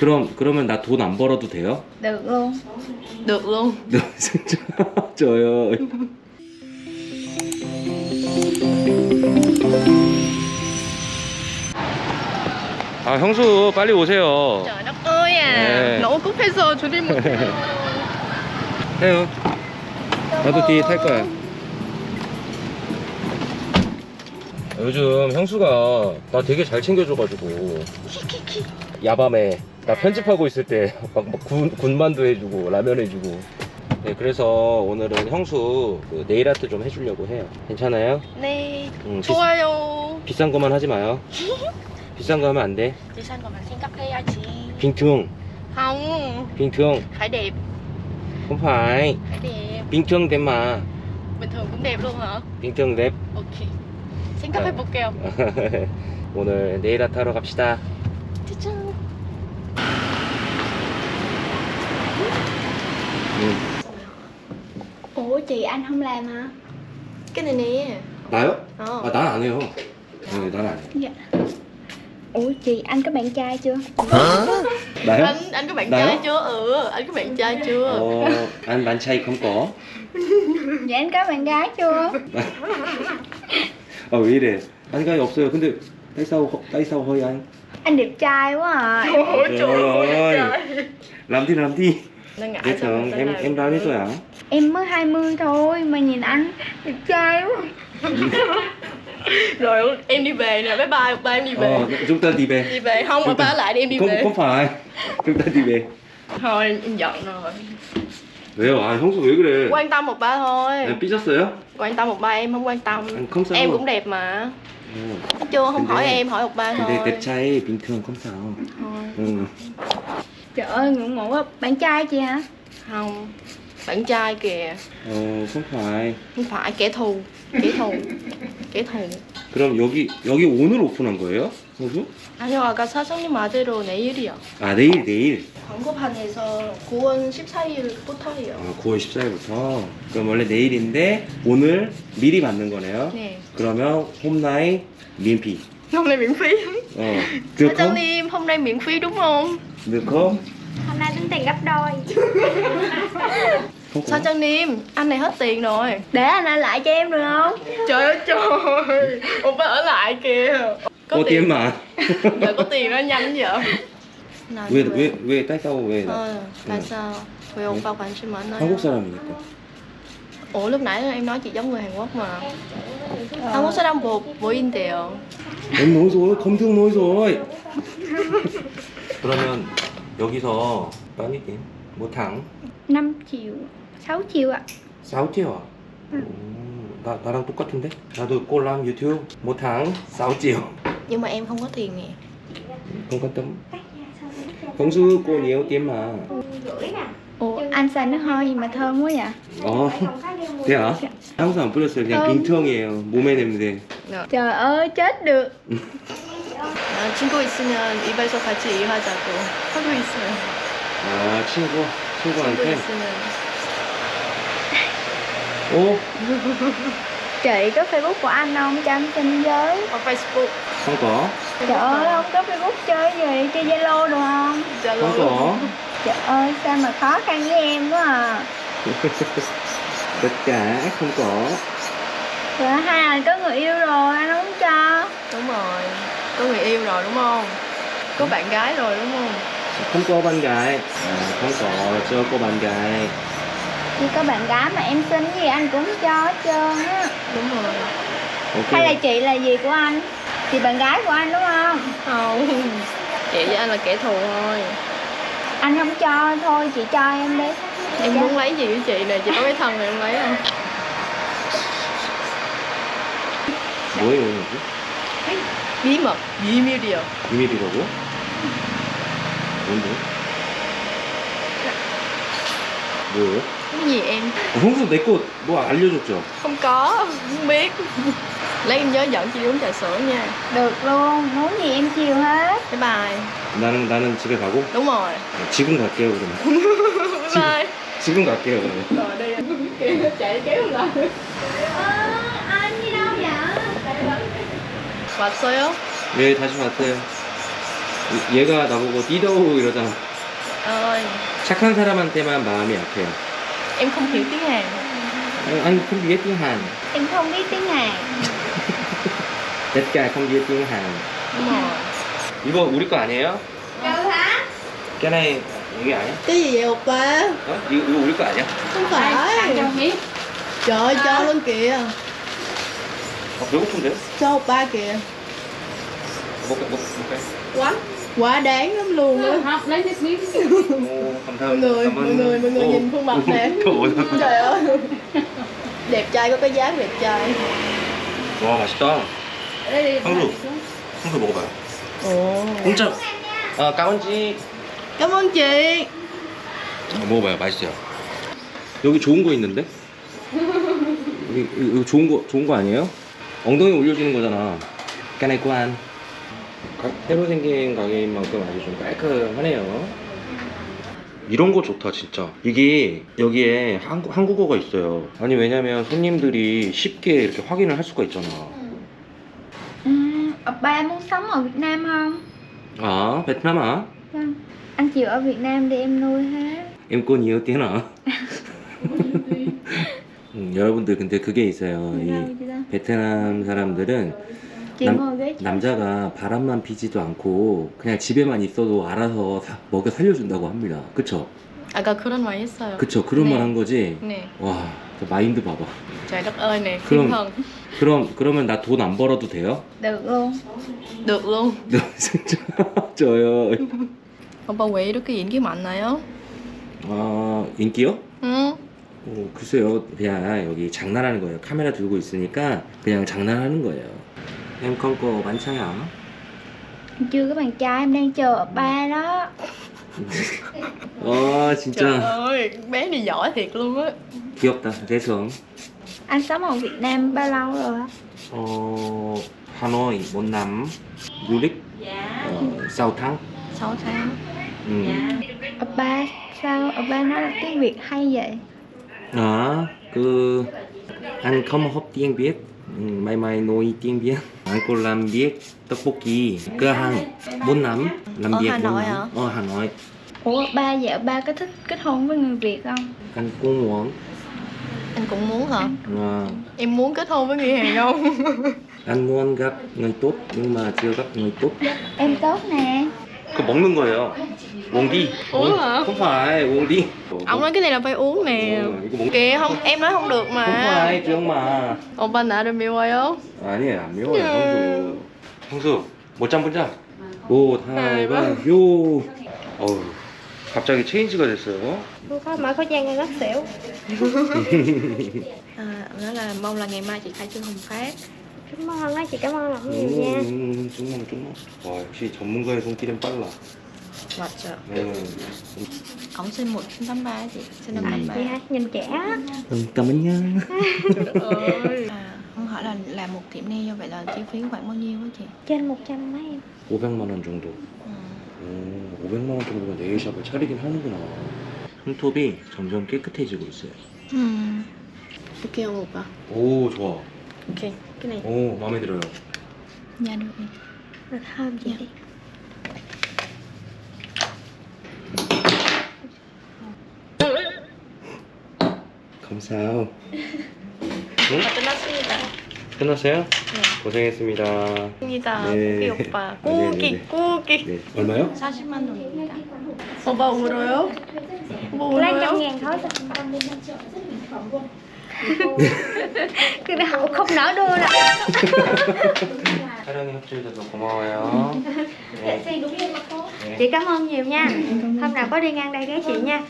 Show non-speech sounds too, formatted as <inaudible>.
그럼 그러면 나 돈 안 벌어도 돼요? Được luôn Được luôn 네, 진짜 <laughs> 저요. 아 형수 빨리 오세요. Trời đất ơi à Nè. Nổ cút hay sơ chú đi một 해요. 나도 뒤에 탈 거야. 요즘 형수가 나 되게 잘 챙겨줘가지고 야밤에 나 편집하고 있을 때막 군, 군만두 해주고 라면 해주고 네 그래서 오늘은 형수 그 네일 아트 좀 해주려고 해요 괜찮아요? Nè 응, 비, 좋아요 비 싼 거만 하지 마요 비싼 거 하면 안돼 mình xin cắt hay chị 빙퉁 Không 빙퉁 phải Phải đẹp 빙퉁 mà Bình thường cũng đẹp luôn hả? 빙퉁 Xin cắt Ờ. 해볼게요 오늘 네일 아트 하러 갑시다 짜잔 응. Ủa chị anh không làm hả? Cái này nè 나요? Ờ 아, 난 안 해요. 네, 난안 해요. Dạ Ủa chị anh có bạn trai chưa? 나요? Anh anh có bạn Nào? trai chưa? Ừ Anh có bạn trai chưa? 어, 안 만차이 không có. Dạ anh có bạn gái chưa? 아, 왜 이래? 안가이 없어요. 근데 tại sao tại sao hơi anh? Anh đẹp trai quá à Ôi trời ơi ơi. Làm đi làm đi. Nó ngại Biết sao rồi, mình phải em làm. em bao nhiêu tuổi hả? Em mới 20 thôi mà nhìn anh đẹp trai quá Rồi em đi về nè Bye bye ba em đi về Ờ, chúng ta đi về. Đi về không mà ba ở lại đi em đi không về không phải. chúng ta đi về. Thôi em giận rồi 왜요? 아, 형수 왜 그래? Quan tâm một ba thôi 네, 삐졌어요? Quan tâm một ba em không quan tâm Anh không sao. Em cũng đẹp mà 어. Thấy chưa không 근데- hỏi em hỏi một ba thôi 근데 đẹp trai bình thường không sao. Thôi, 응. Trời ơi ngưỡng mộ quá Bạn trai chị hả? Không Bạn trai kìa 어, không phải. Không phải kẻ thù Kẻ thù Kẻ thù 그럼 여기 여기 오늘 오픈한 거예요? 형수? 아니요 아까 사장님 말대로 내일이요 아 내일 내일. 광고판에서 9월 14일부터예요 아 9월 14일부터. 그럼 원래 내일인데 오늘 미리 받는 거네요. 네 그러면 홈라인 미피. Hôm nay miễn phí 어. được không? Sa장님 hôm nay miễn phí đúng không? được không? Hôm nay tính tiền gấp đôi không có. Sa장님 anh này hết tiền rồi Để anh ở lại cho em được không? Trời ơi trời Ông phải ở lại kìa Có có tiền tiền mà. Dạ có tiền nó nhanh vậy Nào, 왜 đi về. 왜 왜 tại sao 왜? Ờ, tại sao? Vì ông vào 관심 많아요 한국 사람이니까. Ủa lúc nãy em nói chị giống người Hàn Quốc mà 한국 사람 뭐, 뭐인데요? em nói rồi, không thương nói rồi. <laughs> 그러면 여기서 bao nhiêu tiền? một tháng 5 triệu 6 triệu ạ 6 triệu à? 오, 나, 나랑 똑같은데? 나도 꼴랑 유튜브 một tháng 6 triệu Nhưng mà em không có tiền nè không quan tâm 형수 cô nhiều tiền mà Ủa anh xài nước hoa gì mà thơm quá vậy? 어 thế hả? 향수 안 뿌렸어요 그냥 음. 빙통이에요 몸에 냄새 Trời ơi chết được 아, 친구 있으면 이발소 같이 일하자고 하고 있어요 아 친구 친구 친구한테 있으면 오 Chị có facebook của anh không? Cho anh xin với Ở Facebook không có Trời ơi không có facebook chơi gì? Chơi Zalo được không? Zalo không có Trời ơi sao mà khó khăn với em quá à. Tất cả không có. Trời ơi, hai anh có người yêu rồi anh không cho. Đúng rồi Có người yêu rồi đúng không? Có bạn gái rồi đúng không? không có bạn gái. À, không có chưa có bạn gái. Chỉ có bạn gái mà em xin gì anh cũng cho hết trơn á. Đúng rồi. Ok. Hay là chị là gì của anh? Chị bạn gái của anh đúng không? Không Chị với anh là kẻ thù thôi Anh không cho thôi chị cho em đi Em muốn lấy gì với chị nè Chị có cái thân này em lấy không? 뭐예요 이거? Bí mật 비밀이요 비밀이라고? 뭔데? 뭐예요? Cái gì em? 어, 형수 내 거 뭐 알려줬죠? Không có Không biết Lấy em nhớ dẫn chị đi uống trà sữa nha Được luôn, muốn gì em chiều hết Bye 나는 나는 집에 가고 Đúng rồi 지금 갈게요 그러면 Bye bye 지금 갈게요 그러면 Anh đi đâu vậy? 왔어요? 네 다시 왔어요 얘가 나보고 디더우 이러잖아. ơi 착한 사람한테만 마음이 약해요. em không hiểu tiếng hàn Anh, anh không biết tiếng Hàn. Em không biết tiếng Hàn tất cả không biết tiếng Hàn. đúng rồi 이거 우리 거 아니에요? Đâu hả? cái này 이게 아니야? cái gì vậy oppa 어? 이거, 이거 우리 거 아니야? không phải trời ơi cho luôn kìa 어, 배고픈데? cho oppa kìa 먹, 먹, 먹을까요? quá quá đáng lắm luôn á học lấy cái miếng 오, 감사합니다. mọi người mọi người mọi người nhìn khuôn mặt nè <laughs> trời ơi đẹp trai có cái dáng đẹp trai 와, 맛있다. 황수. 황수 먹어봐요. Ồ 공짜. 아, 까운지. cảm ơn chị 어, 먹어봐요. 맛있어요. 여기 좋은 거 있는데? 여기, 이거 좋은 거, 좋은 거 아니에요? 엉덩이 올려주는 거잖아. 까나이 꾸안. 새로 생긴 가게인 만큼 아주 좀 깔끔하네요. 이런 거 좋다, 진짜. 이게 여기에 한국, 한국어가 있어요. 아니, 왜냐면 손님들이 쉽게 이렇게 확인을 할 수가 있잖아. Ba muốn sống ở Việt Nam không? 아, 베트남 아? Vâng. Anh chịu ở Việt Nam để em nuôi hết em cô nhiều tiếng hả? 음, 여러분들 근데 그게 있어요. 이? 베트남 사람들은 Nam- trước. 남자가 바람만 피지도 않고 그냥 집에만 있어도 알아서 사- 먹여 살려준다고 합니다. 그쵸? 아까 그런 말 했어요 그쵸? 그런 네. 말한 거지? nè 와, 저 마인드 봐봐. ơi nè Không. thiên thần 그럼 그러면 나 돈 안 벌어도 돼요? Luôn được luôn 너 진짜 <laughs> 저요. 오빠 왜 이렇게 인기 많나요? 아 인기요? 응 어, 글쎄요, 그냥 여기 장난하는 거예요. 카메라 들고 있으니까 그냥 장난하는 거예요. Em không có bán chai hả? Chưa có bạn trai em đang chờ ở ba đó 와 trời 진짜 ơi bé này giỏi thiệt luôn á 귀엽다. dễ thương. Anh sống ở Việt Nam bao lâu rồi á? 어, 하노이 một năm du lịch uh, 6 tháng. 6 tháng Ừ. Ở ba sao ở ba nói tiếng Việt hay vậy? À, cứ anh không học tiếng Việt. Ừ, Mai mai nói tiếng Việt. Anh có làm việc tteokbokki cửa hàng 4 năm. Làm Ở việc Hà bốn Nội hả? Ở Hà Nội. Ủa ở ba ở ba có thích kết hôn với người Việt không? Anh cũng muốn. anh cũng muốn hả À, em muốn kết hôn với người Hàn không anh muốn gặp người tốt nhưng mà chưa gặp người tốt. Em tốt nè 그거 먹는 거예요. 웡디. Uống hả? Không phải, 웡디. ông nói cái này là phải uống nè Ờ, 이거 먹... kìa không em nói không được không mà phải, 지영 마. 오빠 나를 미워요? 아니에요, 안 매워요, 형수. 형수, 못잠 보자. 오, 다이바, 요. 어우, 갑자기 체인지가 됐어요. Có mở khẩu trang ngắt xỉu <laughs> <laughs> à, nói là mong là ngày mai chị khai trương hồng phát Chị cảm ơn lắm 음, 음, 좀만, 좀만. 와, 역시 전문가의 손길은 빨라. 맞죠 네. ổng sinh 1983 chị sinh năm Ừ. 83 Chị hả? Nhìn trẻ á 음, cảm ơn nha. ơi à, không hỏi là làm một tiệm nail như vậy là chi phí khoảng bao nhiêu á chị Trên 100 mấy em 500만 원 정도. ừ. 오, 500만 원 정도면 네일샵을 차리긴 하는구나. 손톱이 점점 깨끗해지고 있어요. ok không 오빠 오, 좋아. Ok cái này 오, 마음에 들어요. dạ được chị đi 감사해요. 끝났습니다 끝났어요? 고생했습니다. 입니다 네. 꾸기 오빠 아, 네, 네, 네. 꾸기 네. 얼마요? 40만 원입니다 오빠 울어요? 오빠 울어요? ngàn thôi cho con đi Cái nào không nỡ đưa đâu 촬영에 협조해줘서 고마워요. 네. Chị cảm ơn nhiều nha Hôm nào có đi ngang đây ghé chị nha